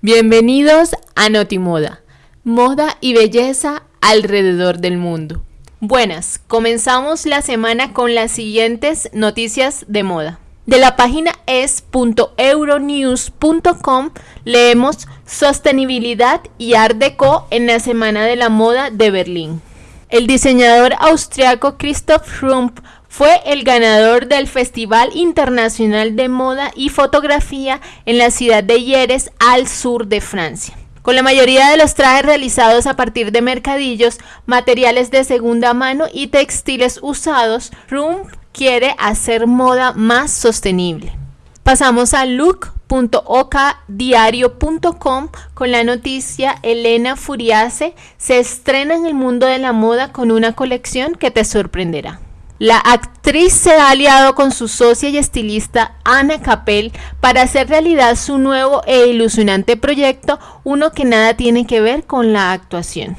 Bienvenidos a Notimoda, moda y belleza alrededor del mundo. Buenas, comenzamos la semana con las siguientes noticias de moda. De la página es.euronews.com leemos Sostenibilidad y Art Deco en la Semana de la Moda de Berlín. El diseñador austriaco Christoph Rump fue el ganador del Festival Internacional de Moda y Fotografía en la ciudad de Hieres, al sur de Francia. Con la mayoría de los trajes realizados a partir de mercadillos, materiales de segunda mano y textiles usados, Rump quiere hacer moda más sostenible. Pasamos a look.okdiario.com con la noticia Elena Furiase se estrena en el mundo de la moda con una colección que te sorprenderá. La actriz se ha aliado con su socia y estilista Ana Capel para hacer realidad su nuevo e ilusionante proyecto, uno que nada tiene que ver con la actuación.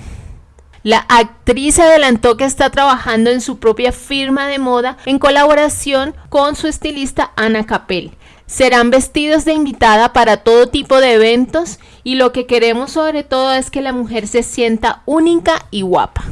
La actriz adelantó que está trabajando en su propia firma de moda en colaboración con su estilista Ana Capel. Serán vestidos de invitada para todo tipo de eventos y lo que queremos sobre todo es que la mujer se sienta única y guapa.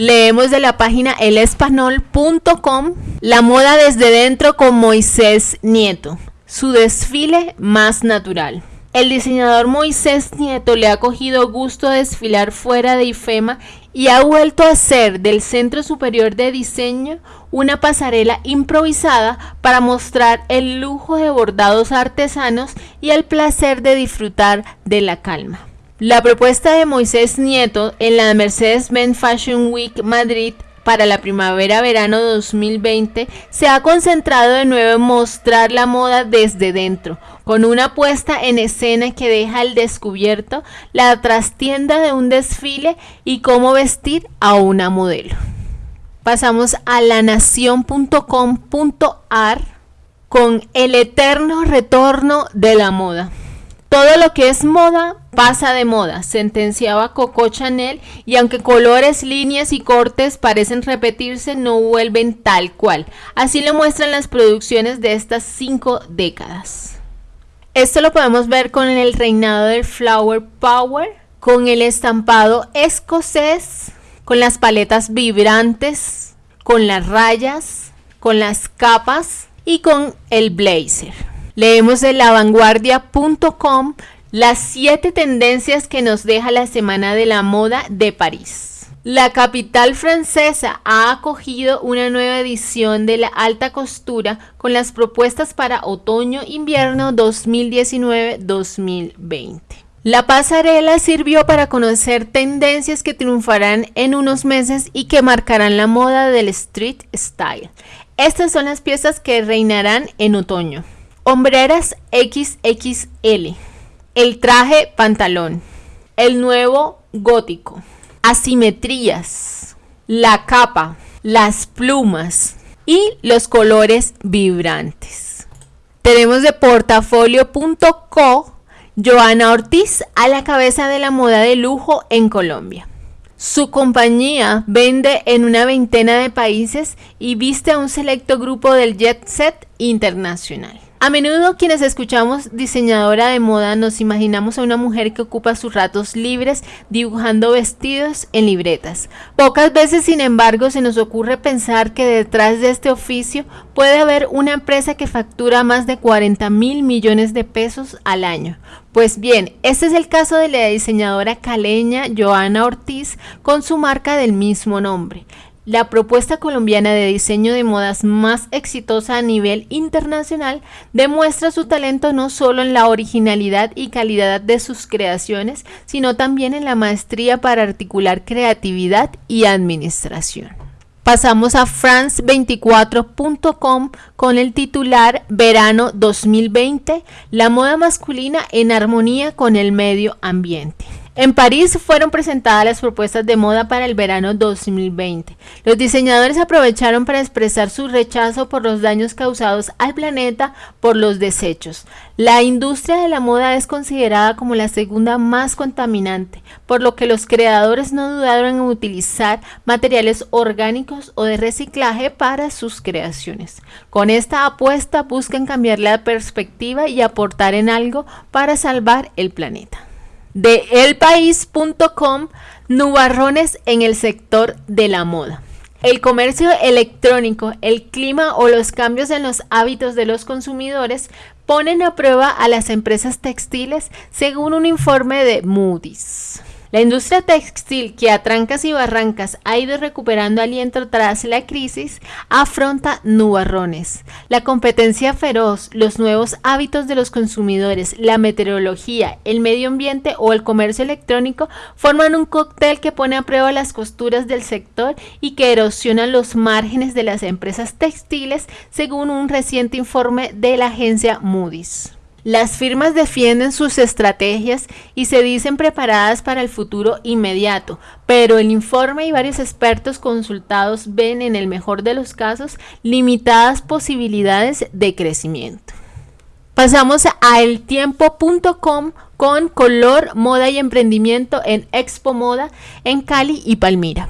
Leemos de la página elespanol.com La moda desde dentro con Moisés Nieto, su desfile más natural. El diseñador Moisés Nieto le ha cogido gusto a desfilar fuera de IFEMA y ha vuelto a hacer del Centro Superior de Diseño una pasarela improvisada para mostrar el lujo de bordados artesanos y el placer de disfrutar de la calma. La propuesta de Moisés Nieto en la Mercedes-Benz Fashion Week Madrid para la primavera-verano 2020 se ha concentrado de nuevo en mostrar la moda desde dentro, con una puesta en escena que deja al descubierto la trastienda de un desfile y cómo vestir a una modelo. Pasamos a lanación.com.ar con el eterno retorno de la moda. Todo lo que es moda pasa de moda, sentenciaba Coco Chanel, y aunque colores, líneas y cortes parecen repetirse, no vuelven tal cual. Así lo muestran las producciones de estas cinco décadas. Esto lo podemos ver con el reinado del Flower Power, con el estampado escocés, con las paletas vibrantes, con las rayas, con las capas y con el blazer. Leemos de lavanguardia.com las siete tendencias que nos deja la Semana de la Moda de París. La capital francesa ha acogido una nueva edición de la alta costura con las propuestas para otoño-invierno 2019-2020. La pasarela sirvió para conocer tendencias que triunfarán en unos meses y que marcarán la moda del street style. Estas son las piezas que reinarán en otoño. Hombreras XXL. El traje pantalón. El nuevo gótico. Asimetrías. La capa. Las plumas. Y los colores vibrantes. Tenemos de portafolio.co Joana Ortiz a la cabeza de la moda de lujo en Colombia. Su compañía vende en una veintena de países y viste a un selecto grupo del jet set internacional. A menudo quienes escuchamos diseñadora de moda nos imaginamos a una mujer que ocupa sus ratos libres dibujando vestidos en libretas. Pocas veces, sin embargo, se nos ocurre pensar que detrás de este oficio puede haber una empresa que factura más de 40 mil millones de pesos al año. Pues bien, este es el caso de la diseñadora caleña Joana Ortiz con su marca del mismo nombre la propuesta colombiana de diseño de modas más exitosa a nivel internacional demuestra su talento no solo en la originalidad y calidad de sus creaciones, sino también en la maestría para articular creatividad y administración. Pasamos a france24.com con el titular Verano 2020, la moda masculina en armonía con el medio ambiente. En París fueron presentadas las propuestas de moda para el verano 2020. Los diseñadores aprovecharon para expresar su rechazo por los daños causados al planeta por los desechos. La industria de la moda es considerada como la segunda más contaminante, por lo que los creadores no dudaron en utilizar materiales orgánicos o de reciclaje para sus creaciones. Con esta apuesta buscan cambiar la perspectiva y aportar en algo para salvar el planeta de elpaís.com, nubarrones en el sector de la moda. El comercio electrónico, el clima o los cambios en los hábitos de los consumidores ponen a prueba a las empresas textiles según un informe de Moody's. La industria textil, que a trancas y barrancas ha ido recuperando aliento tras la crisis, afronta nubarrones. La competencia feroz, los nuevos hábitos de los consumidores, la meteorología, el medio ambiente o el comercio electrónico forman un cóctel que pone a prueba las costuras del sector y que erosiona los márgenes de las empresas textiles, según un reciente informe de la agencia Moody's. Las firmas defienden sus estrategias y se dicen preparadas para el futuro inmediato, pero el informe y varios expertos consultados ven en el mejor de los casos limitadas posibilidades de crecimiento. Pasamos a eltiempo.com con color, moda y emprendimiento en Expo Moda en Cali y Palmira.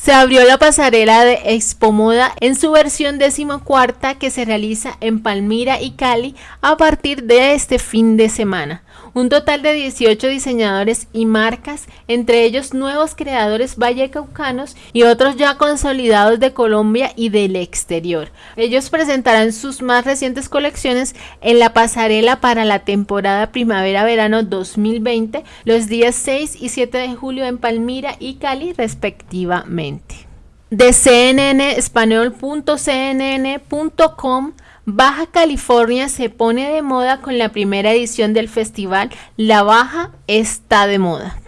Se abrió la pasarela de Expo Moda en su versión decimocuarta que se realiza en Palmira y Cali a partir de este fin de semana. Un total de 18 diseñadores y marcas, entre ellos nuevos creadores vallecaucanos y otros ya consolidados de Colombia y del exterior. Ellos presentarán sus más recientes colecciones en la pasarela para la temporada primavera-verano 2020 los días 6 y 7 de julio en Palmira y Cali respectivamente. De cnnespañol.cnn.com Baja California se pone de moda con la primera edición del festival La Baja está de moda.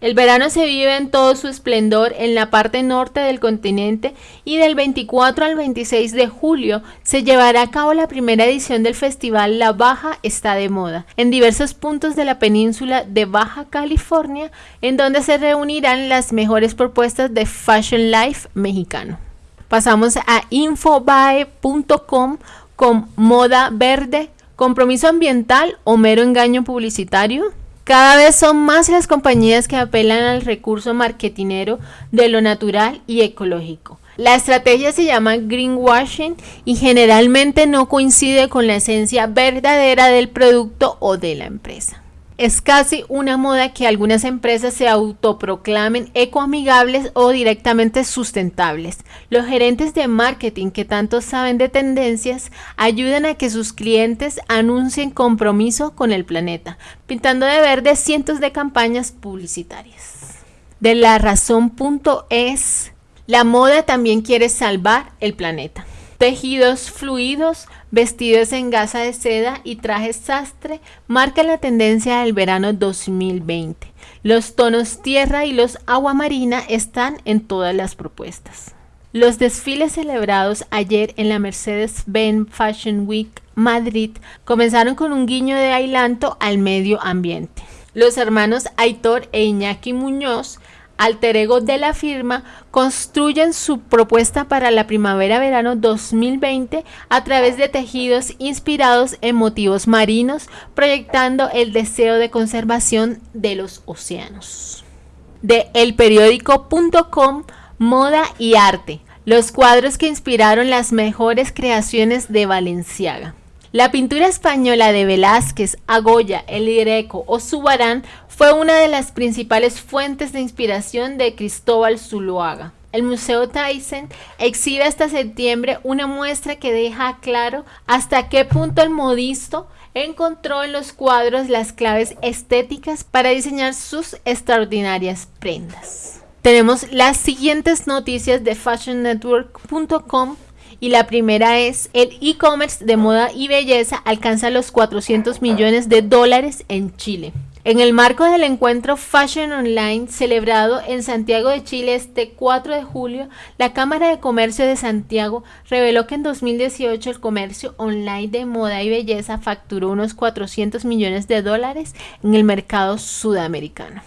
El verano se vive en todo su esplendor en la parte norte del continente y del 24 al 26 de julio se llevará a cabo la primera edición del festival La Baja está de moda en diversos puntos de la península de Baja California en donde se reunirán las mejores propuestas de Fashion Life mexicano. Pasamos a infobae.com con moda verde, compromiso ambiental o mero engaño publicitario? Cada vez son más las compañías que apelan al recurso marketinero de lo natural y ecológico. La estrategia se llama greenwashing y generalmente no coincide con la esencia verdadera del producto o de la empresa. Es casi una moda que algunas empresas se autoproclamen ecoamigables o directamente sustentables. Los gerentes de marketing que tanto saben de tendencias ayudan a que sus clientes anuncien compromiso con el planeta, pintando de verde cientos de campañas publicitarias. De la razón.es, la moda también quiere salvar el planeta. Tejidos fluidos, vestidos en gasa de seda y trajes sastre marcan la tendencia del verano 2020. Los tonos tierra y los agua marina están en todas las propuestas. Los desfiles celebrados ayer en la Mercedes-Benz Fashion Week Madrid comenzaron con un guiño de ailanto al medio ambiente. Los hermanos Aitor e Iñaki Muñoz alter ego de la firma, construyen su propuesta para la primavera-verano 2020 a través de tejidos inspirados en motivos marinos, proyectando el deseo de conservación de los océanos. De elperiódico.com, moda y arte, los cuadros que inspiraron las mejores creaciones de Valenciaga. La pintura española de Velázquez, Agoya, El Greco o Subarán fue una de las principales fuentes de inspiración de Cristóbal Zuluaga. El Museo Thyssen exhibe hasta septiembre una muestra que deja claro hasta qué punto el modisto encontró en los cuadros las claves estéticas para diseñar sus extraordinarias prendas. Tenemos las siguientes noticias de fashionnetwork.com y la primera es el e-commerce de moda y belleza alcanza los 400 millones de dólares en Chile. En el marco del encuentro Fashion Online celebrado en Santiago de Chile este 4 de julio, la Cámara de Comercio de Santiago reveló que en 2018 el comercio online de moda y belleza facturó unos 400 millones de dólares en el mercado sudamericano.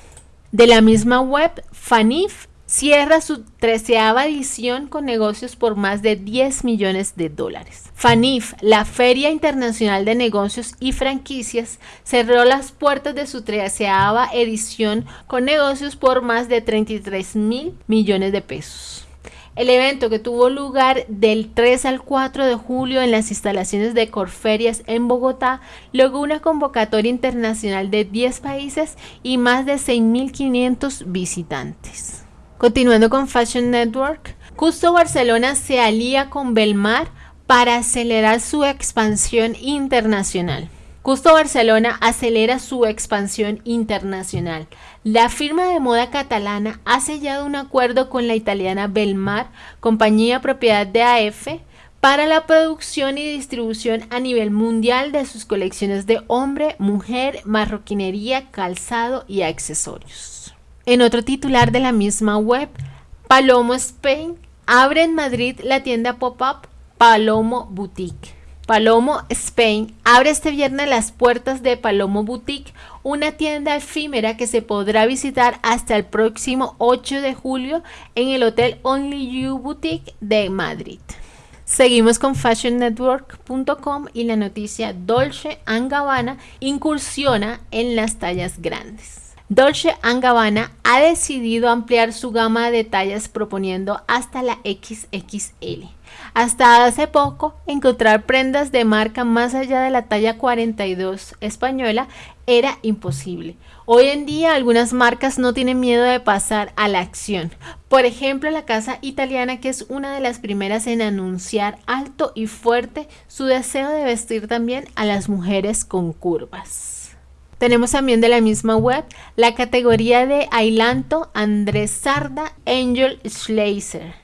De la misma web, Fanif cierra su treceava edición con negocios por más de 10 millones de dólares. FANIF, la Feria Internacional de Negocios y Franquicias, cerró las puertas de su treceava edición con negocios por más de 33 mil millones de pesos. El evento que tuvo lugar del 3 al 4 de julio en las instalaciones de Corferias en Bogotá logró una convocatoria internacional de 10 países y más de 6.500 visitantes. Continuando con Fashion Network, Custo Barcelona se alía con Belmar para acelerar su expansión internacional. Custo Barcelona acelera su expansión internacional. La firma de moda catalana ha sellado un acuerdo con la italiana Belmar, compañía propiedad de AF, para la producción y distribución a nivel mundial de sus colecciones de hombre, mujer, marroquinería, calzado y accesorios. En otro titular de la misma web, Palomo Spain abre en Madrid la tienda pop-up Palomo Boutique. Palomo Spain abre este viernes las puertas de Palomo Boutique, una tienda efímera que se podrá visitar hasta el próximo 8 de julio en el Hotel Only You Boutique de Madrid. Seguimos con fashionnetwork.com y la noticia Dolce Gabbana incursiona en las tallas grandes. Dolce Gabbana ha decidido ampliar su gama de tallas proponiendo hasta la XXL. Hasta hace poco, encontrar prendas de marca más allá de la talla 42 española era imposible. Hoy en día algunas marcas no tienen miedo de pasar a la acción. Por ejemplo, la casa italiana que es una de las primeras en anunciar alto y fuerte su deseo de vestir también a las mujeres con curvas. Tenemos también de la misma web la categoría de Ailanto Andrés Sarda Angel Schleiser.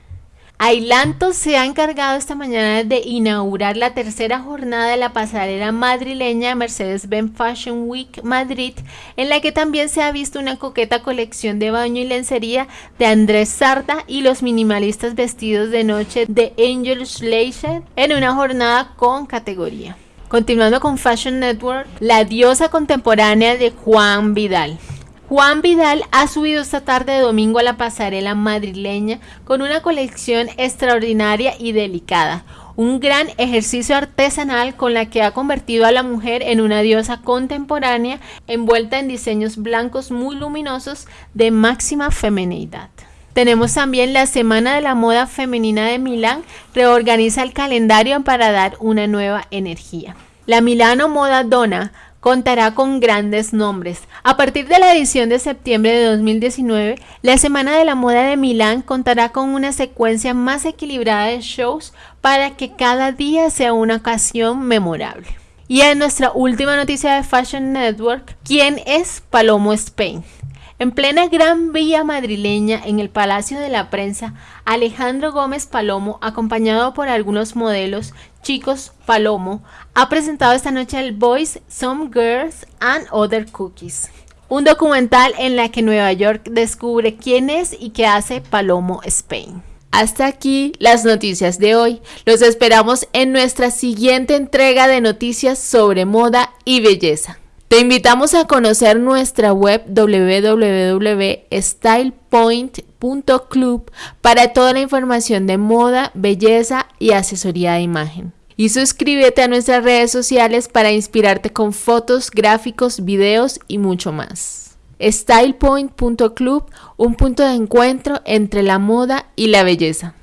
Ailanto se ha encargado esta mañana de inaugurar la tercera jornada de la pasarela madrileña Mercedes-Benz Fashion Week Madrid, en la que también se ha visto una coqueta colección de baño y lencería de Andrés Sarda y los minimalistas vestidos de noche de Angel Schleiser en una jornada con categoría. Continuando con Fashion Network, la diosa contemporánea de Juan Vidal. Juan Vidal ha subido esta tarde de domingo a la pasarela madrileña con una colección extraordinaria y delicada, un gran ejercicio artesanal con la que ha convertido a la mujer en una diosa contemporánea envuelta en diseños blancos muy luminosos de máxima feminidad. Tenemos también la Semana de la Moda Femenina de Milán, reorganiza el calendario para dar una nueva energía. La Milano Moda Donna contará con grandes nombres. A partir de la edición de septiembre de 2019, la Semana de la Moda de Milán contará con una secuencia más equilibrada de shows para que cada día sea una ocasión memorable. Y en nuestra última noticia de Fashion Network, ¿quién es Palomo Spain? En plena Gran Vía madrileña, en el Palacio de la Prensa, Alejandro Gómez Palomo, acompañado por algunos modelos, chicos Palomo, ha presentado esta noche el Boys, Some Girls and Other Cookies, un documental en la que Nueva York descubre quién es y qué hace Palomo Spain. Hasta aquí las noticias de hoy. Los esperamos en nuestra siguiente entrega de noticias sobre moda y belleza. Te invitamos a conocer nuestra web www.stylepoint.club para toda la información de moda, belleza y asesoría de imagen. Y suscríbete a nuestras redes sociales para inspirarte con fotos, gráficos, videos y mucho más. StylePoint.club, un punto de encuentro entre la moda y la belleza.